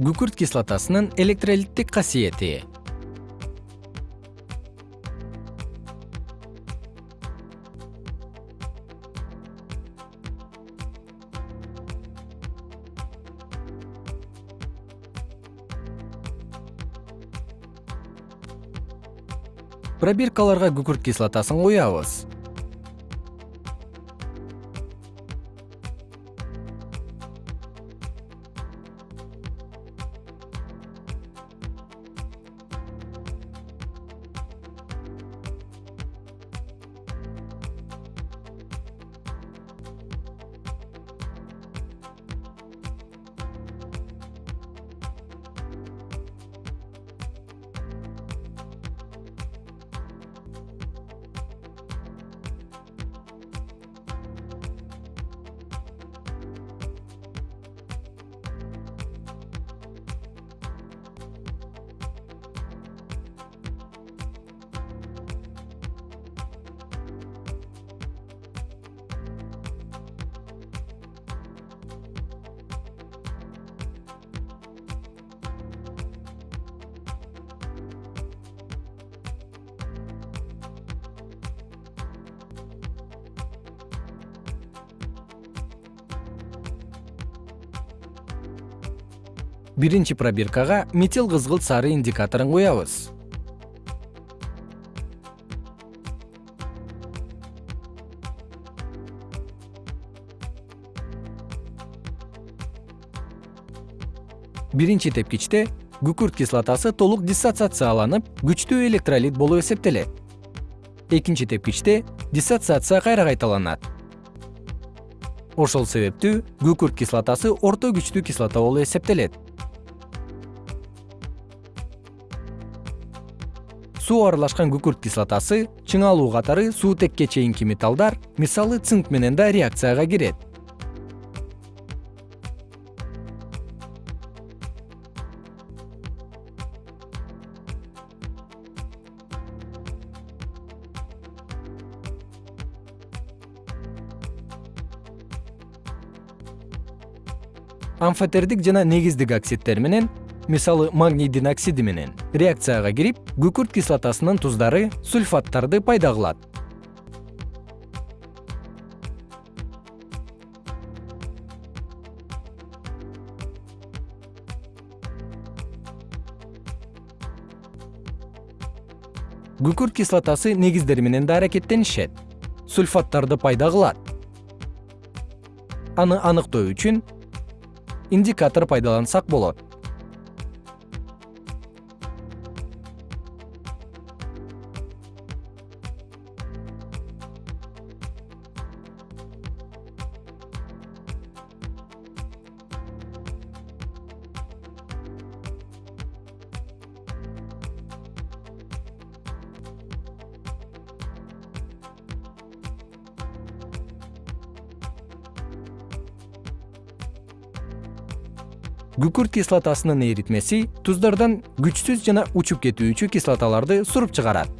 күкүрт кислотасынын электролиттик касиети. Пробиркаларга күкүрт кислотасын куябыз биринчи пробиркага метил кызгылт сары индикаторун куябыз биринчи тепкичте күкүрт кислотасы толук диссоциацияланып күчтүү электролит болуп эсептелет. Экинчи тепкичте диссоциация кайра кайталанат. Ошол себептүү күкүрт кислотасы орто күчтүү кислота болуп эсептелет суу аралашкан күкүрт кислотасы чыңалуу катары суутекке чейинки металлдар мисалы цинк менен да реакцияга кирет. Амфотердик жана негиздик оксидтер менен мисалы магнийдин оксиди менен. Реакцияга кирип күкүрт кислотасынын туздары сульфаттарды пайда кылат. Күкүрт кислотасы негиздер менен да аракеттенишет. Сульфаттарды пайда кылат. Аны аныктоо үчүн индикатор пайдалансак болот күкүрт кислотасынын эритмеси туздордон күчсүз жана учуп кетүүчү кислоталарды суруп чыгарат